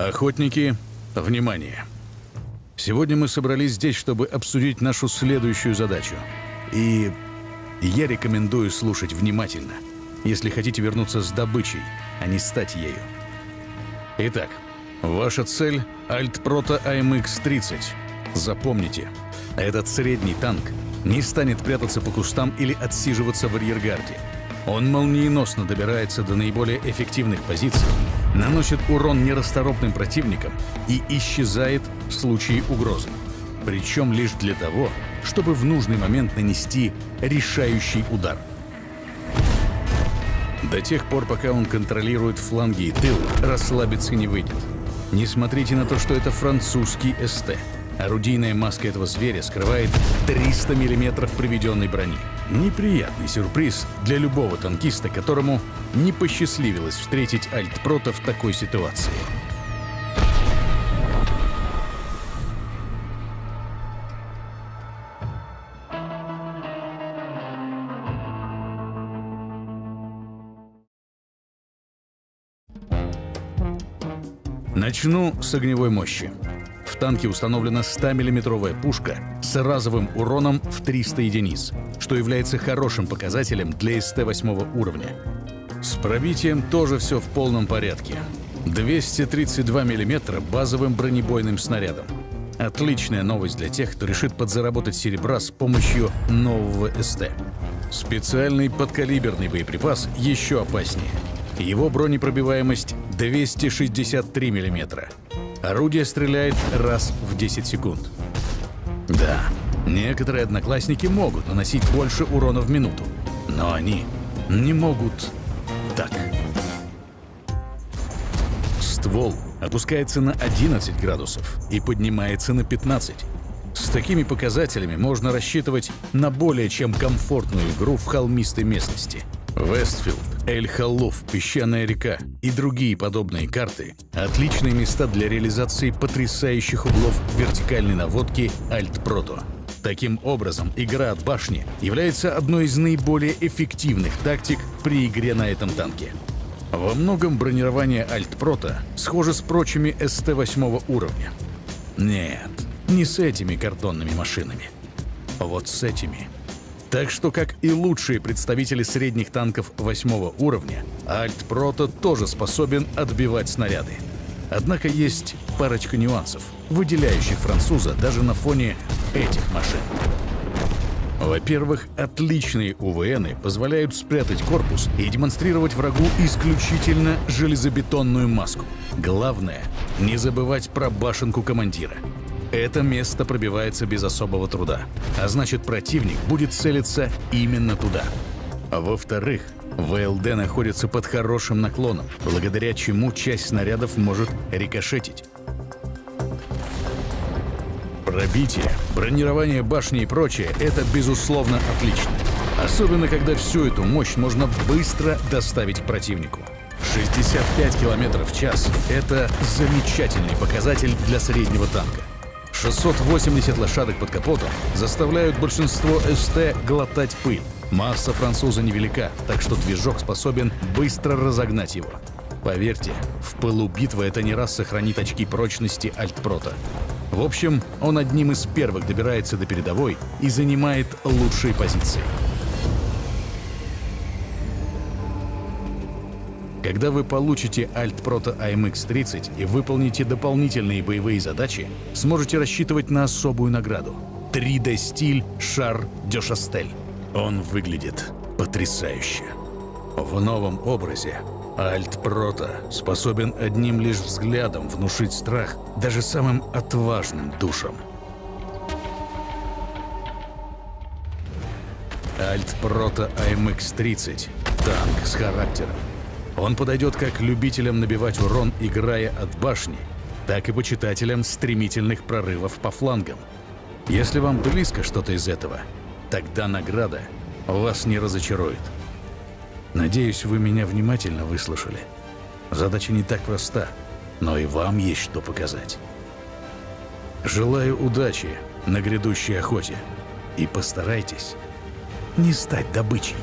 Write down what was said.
Охотники, внимание! Сегодня мы собрались здесь, чтобы обсудить нашу следующую задачу. И я рекомендую слушать внимательно, если хотите вернуться с добычей, а не стать ею. Итак, ваша цель — Альтпрото АМХ-30. Запомните, этот средний танк не станет прятаться по кустам или отсиживаться в арьергарде. Он молниеносно добирается до наиболее эффективных позиций, наносит урон нерасторопным противникам и исчезает в случае угрозы. Причем лишь для того, чтобы в нужный момент нанести решающий удар. До тех пор, пока он контролирует фланги и тыл, расслабиться не выйдет. Не смотрите на то, что это французский СТ. Орудийная маска этого зверя скрывает 300 миллиметров приведенной брони. Неприятный сюрприз для любого танкиста, которому не посчастливилось встретить Альтпрота в такой ситуации. Начну с огневой мощи. В танке установлена 100-миллиметровая пушка с разовым уроном в 300 единиц, что является хорошим показателем для СТ-8 уровня. С пробитием тоже все в полном порядке. 232 мм базовым бронебойным снарядом. Отличная новость для тех, кто решит подзаработать серебра с помощью нового СТ. Специальный подкалиберный боеприпас еще опаснее. Его бронепробиваемость 263 мм. Орудие стреляет раз в 10 секунд. Да, некоторые одноклассники могут наносить больше урона в минуту, но они не могут так. Ствол опускается на 11 градусов и поднимается на 15. С такими показателями можно рассчитывать на более чем комфортную игру в холмистой местности – Вестфилд, Эль-Халлуф, Песчаная река и другие подобные карты – отличные места для реализации потрясающих углов вертикальной наводки Альт-Прото. Таким образом, игра от башни является одной из наиболее эффективных тактик при игре на этом танке. Во многом бронирование Альт-Прото схоже с прочими СТ-8 уровня. Нет, не с этими картонными машинами. Вот с этими – так что, как и лучшие представители средних танков восьмого уровня, Альт-Прото тоже способен отбивать снаряды. Однако есть парочка нюансов, выделяющих француза даже на фоне этих машин. Во-первых, отличные УВНы позволяют спрятать корпус и демонстрировать врагу исключительно железобетонную маску. Главное — не забывать про башенку командира — это место пробивается без особого труда, а значит противник будет целиться именно туда. Во-вторых, ВЛД находится под хорошим наклоном, благодаря чему часть снарядов может рикошетить. Пробитие, бронирование башни и прочее – это безусловно отлично. Особенно, когда всю эту мощь можно быстро доставить к противнику. 65 км в час – это замечательный показатель для среднего танка. 680 лошадок под капотом заставляют большинство СТ глотать пыль. Масса француза невелика, так что движок способен быстро разогнать его. Поверьте, в пылу битвы это не раз сохранит очки прочности Альтпрота. В общем, он одним из первых добирается до передовой и занимает лучшие позиции. Когда вы получите Alt Proto AMX-30 и выполните дополнительные боевые задачи, сможете рассчитывать на особую награду — 3D-стиль Шар де Шастель. Он выглядит потрясающе. В новом образе Альт Прота способен одним лишь взглядом внушить страх даже самым отважным душам. Альт Прота AMX-30 — танк с характером. Он подойдет как любителям набивать урон, играя от башни, так и почитателям стремительных прорывов по флангам. Если вам близко что-то из этого, тогда награда вас не разочарует. Надеюсь, вы меня внимательно выслушали. Задача не так проста, но и вам есть что показать. Желаю удачи на грядущей охоте и постарайтесь не стать добычей.